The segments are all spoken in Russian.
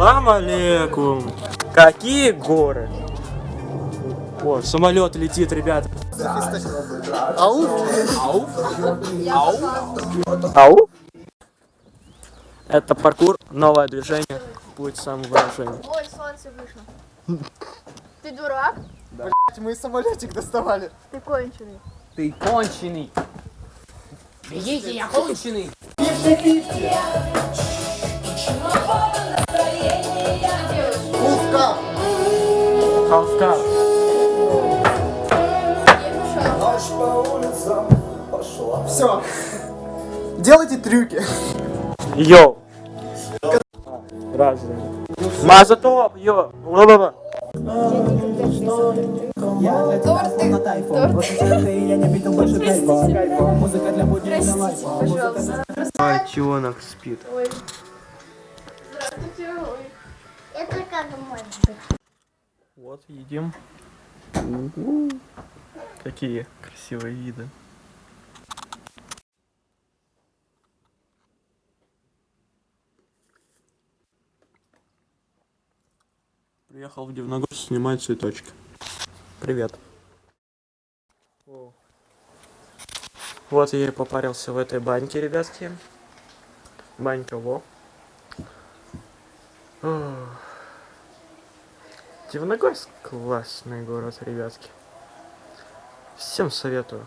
Салам алейкум. Какие горы? О, самолет летит, ребята. Ау! Ау? Это паркур, новое движение, будет самовыражение. Ой, солнце вышло. Ты дурак? Мы самолетик доставали. Ты конченый. Ты конченый. Бегите, я конченый. Узка! Халфка. Все. Делайте трюки. Йоу. Разные. Мазатоп, йо. Ла-ла-ла. Пожалуйста. Котенок спит. Здравствуйте. Может быть? Вот, едим. Какие красивые виды. Приехал в Дивногорск снимать цветочки. Привет. Вот я и попарился в этой баньке, ребятки. Банька во. Ох. Дивногорск классный город, ребятки. Всем советую.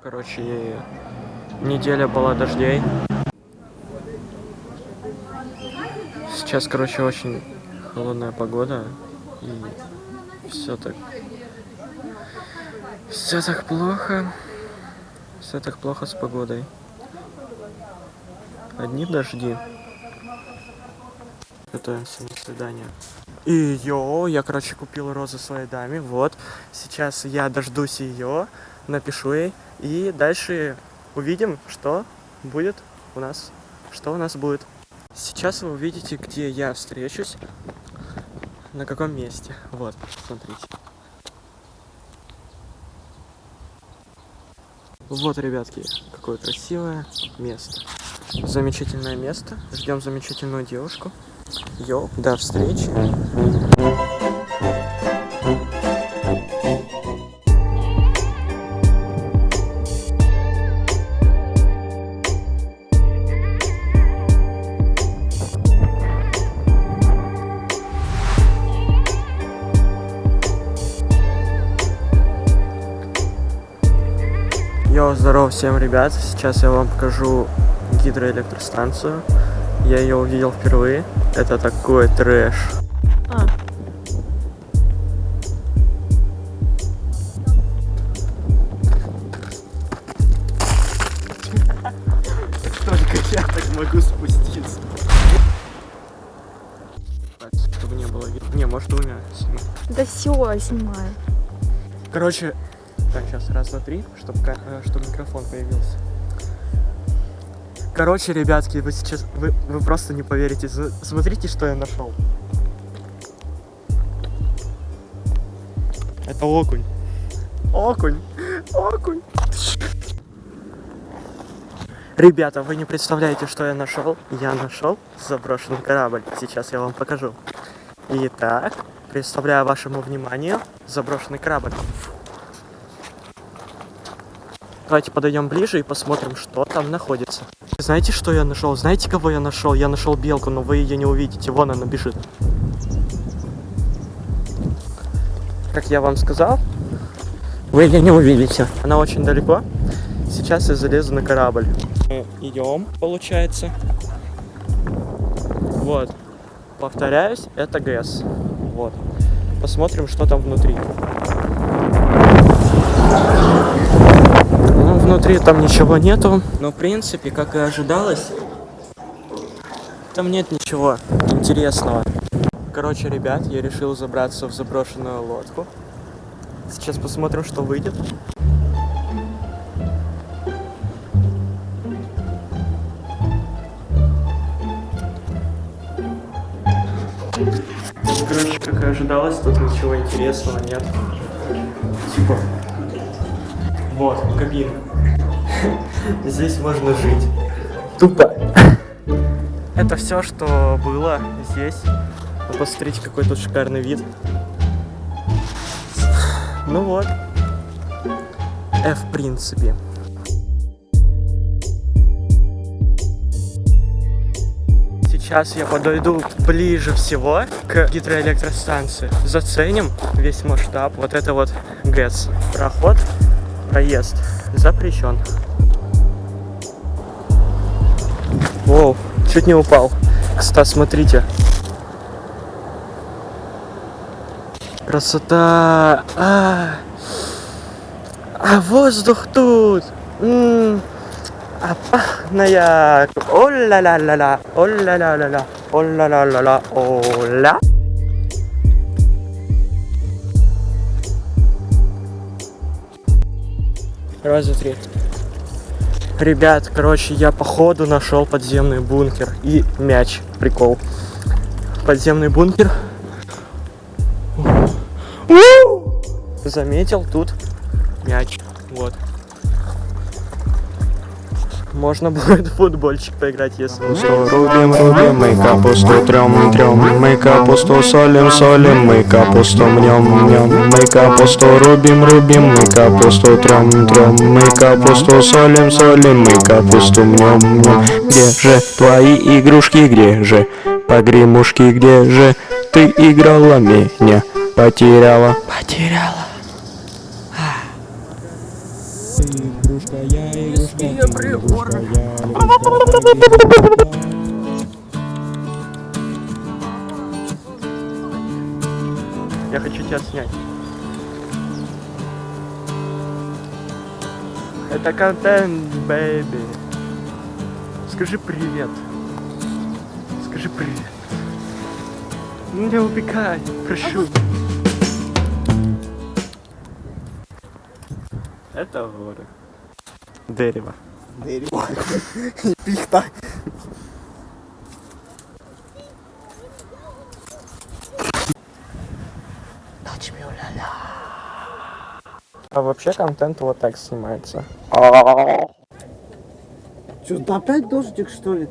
Короче, неделя была дождей. Сейчас, короче, очень холодная погода. И все так... Все так плохо. Все так плохо с погодой. Одни дожди. Готовимся на свидание. И йо, я, короче, купил розы своей даме. Вот. Сейчас я дождусь ее, напишу ей. И дальше увидим, что будет у нас. Что у нас будет. Сейчас вы увидите, где я встречусь. На каком месте. Вот, смотрите. Вот, ребятки, какое красивое место. Замечательное место. Ждем замечательную девушку. Йоу, до встречи. Йоу, здорово всем, ребят. Сейчас я вам покажу гидроэлектростанцию. Я ее увидел впервые. Это такой трэш. А. Только я так могу спуститься. Так, чтобы не было видно. Не, может двумя. сниму. Да все, снимаю. Короче, так, сейчас раз, два, три, чтобы, чтобы микрофон появился. Короче, ребятки, вы сейчас, вы, вы просто не поверите. Смотрите, что я нашел. Это окунь. Окунь. Окунь. Ребята, вы не представляете, что я нашел. Я нашел заброшенный корабль. Сейчас я вам покажу. Итак, представляю вашему вниманию заброшенный корабль. Давайте подойдем ближе и посмотрим, что там находится. Знаете, что я нашел? Знаете, кого я нашел? Я нашел белку, но вы ее не увидите. Вон она бежит. Как я вам сказал, вы ее не увидите. Она очень далеко. Сейчас я залезу на корабль. Мы идем, получается. Вот. Повторяюсь, это ГЭС. Вот. Посмотрим, что там внутри. Ну, внутри там ничего нету. Но, в принципе, как и ожидалось, там нет ничего интересного. Короче, ребят, я решил забраться в заброшенную лодку. Сейчас посмотрим, что выйдет. Короче, как и ожидалось, тут ничего интересного нет. Типа, вот, кабинка. Здесь можно жить. Тупо. Это все, что было здесь. Посмотрите, какой тут шикарный вид. Ну вот. F, в принципе. Сейчас я подойду ближе всего к гидроэлектростанции. Заценим весь масштаб. Вот это вот ГЭС. Проход, проезд запрещен. Чуть не упал. Кстати, смотрите. Красота! А, а воздух тут! М, А пахная! О-ля-ля-ля-ля! О-ля-ля-ля-ля! О-ля-ля-ля-ля! О-ля! Раз, два, три. Ребят, короче, я походу нашел подземный бункер и мяч. Прикол. Подземный бункер. Заметил тут мяч. Вот. Можно будет в футбольчик поиграть, если Капусту рубим, рубим, мы капусту трем, трем, мы капусту солим, солим, мы капусту мнем, мнем, мы капусту рубим, рубим, мы капусту трем, трем, мы капусту солим, солим, мы капусту мнем, мнем. Где же твои игрушки, где же погремушки, где же ты играла меня, потеряла, потеряла. Игрушка, я игрушка, игрушка, я хочу тебя снять. Это контент, бэйби. Скажи привет. Скажи привет. Не убегай, прошу. Это горы. Дерево. Дерево. И пихта. А вообще контент вот так снимается. Что, да опять дождик, что ли?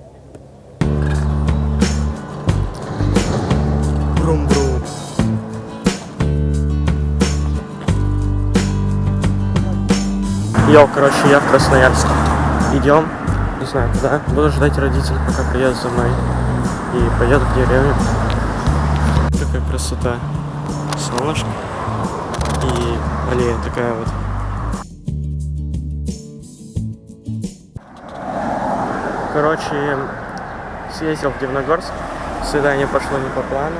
Йоу, короче, я в Красноярск. Идем, не знаю куда. Буду ждать родителей, пока приедут за мной. И поеду в деревню. Какая красота. Солнышко. И аллея такая вот. Короче, съездил в Дивногорск. Свидание пошло не по плану.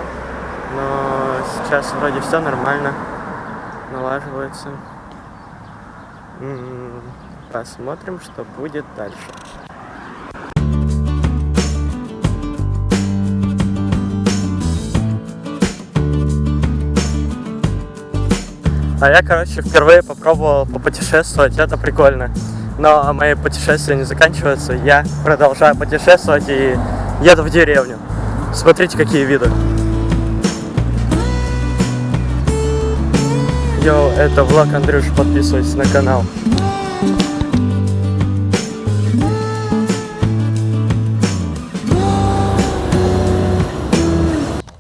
Но сейчас вроде все нормально. Налаживается. Посмотрим, что будет дальше. А я, короче, впервые попробовал попутешествовать, это прикольно. Но мои путешествия не заканчиваются, я продолжаю путешествовать и еду в деревню. Смотрите, какие виды. Йоу, это влог Андрюш, подписывайтесь на канал.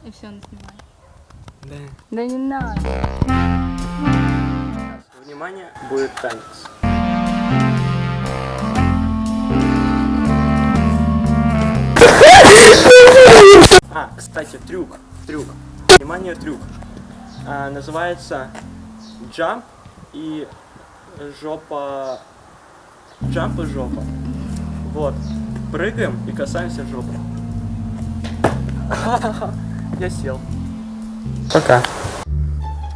И все, снимай. Да не надо. Внимание, будет танец. А, кстати, трюк, трюк. Внимание, трюк. А, называется джамп и жопа... Джамп и жопа. Вот. Прыгаем и касаемся жопы. Я сел. Пока.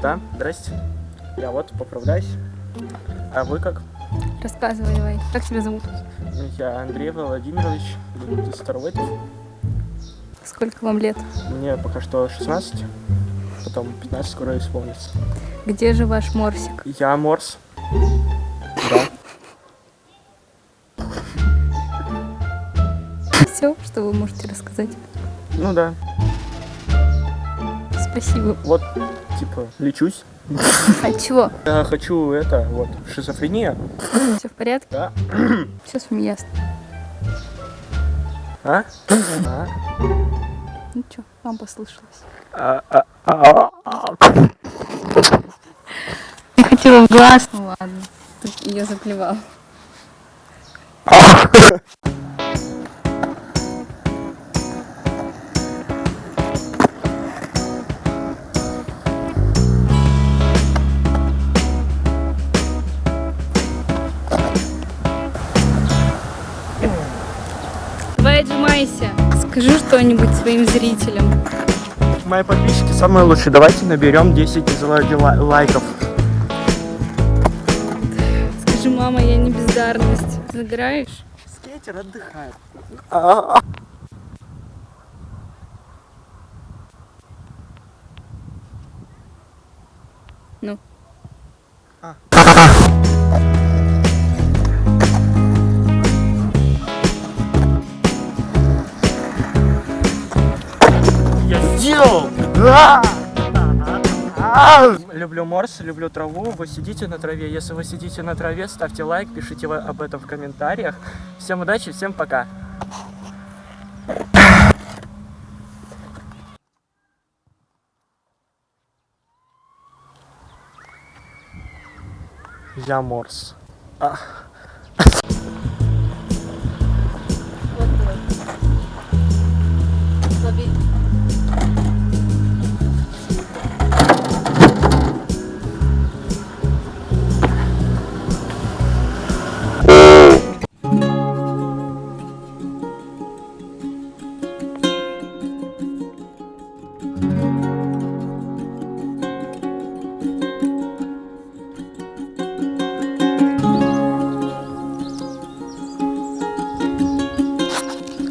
Да, здрасте. Я вот поправляюсь. А вы как? Рассказывай давай. Как тебя зовут? Я Андрей Владимирович Старовойтов. Сколько вам лет? Мне пока что 16, потом 15 скоро исполнится. Где же ваш морсик? Я Морс. Да. Все, что вы можете рассказать? Ну да. Спасибо. Вот, типа, лечусь. А чего? Я хочу это, вот, шизофрения. Все в порядке? Да. Все с вами ясно. А? А? Ну чё, вам послышалось. Я хотела в глаз. Ну ладно. Ее заплевал. Давай отжимайся. Скажи что-нибудь своим зрителям. Мои подписчики самые лучшие. Давайте наберем 10 дизлайки- лай- лайков. Скажи, мама, я не бездарность. Набираешь? Скейтер отдыхает. Ну. А! А! Люблю морс, люблю траву. Вы сидите на траве. Если вы сидите на траве, ставьте лайк, пишите об этом в комментариях. Всем удачи, всем пока. Я морс. А.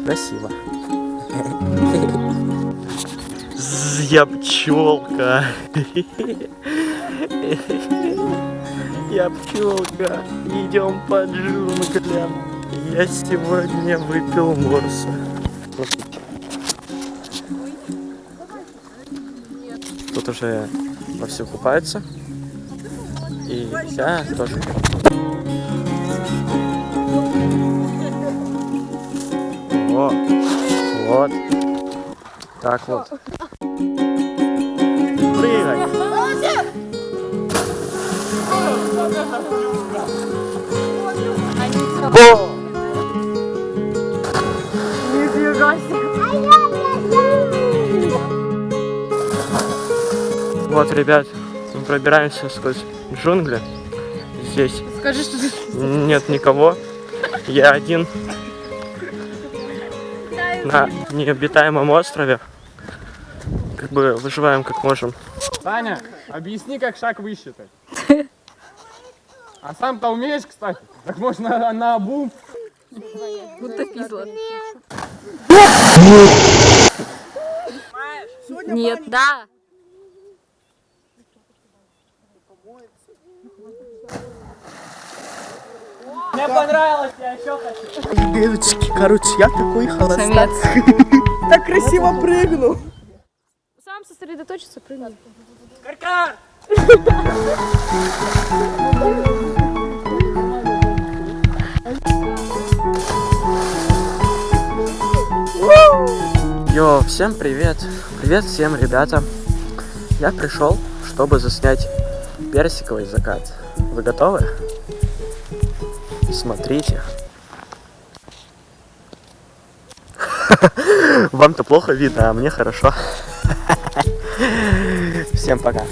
Красиво. Я пчелка. Я пчелка. Идем по джунглям. Я сегодня выпил морса. Тут уже вовсю купаются. И я тоже. О, вот. Так вот. Прыгай. О! Вот, ребят, мы пробираемся сквозь джунгли. Здесь Скажи, что ты... нет никого. Я один на необитаемом острове. Как бы выживаем как можем. Таня, объясни, как шаг высчитать. А сам-то умеешь, кстати? Так можно на, обум. Будто пизла. Нет, да. Мне понравилось, я еще хочу. Девочки, короче, я такой холостяк. Так красиво прыгнул. Сам сосредоточиться, прыгни. Йо, всем привет! Привет всем, ребята! Я пришел, чтобы заснять персиковый закат. Вы готовы? Смотрите. Вам-то плохо видно, а мне хорошо. Всем пока.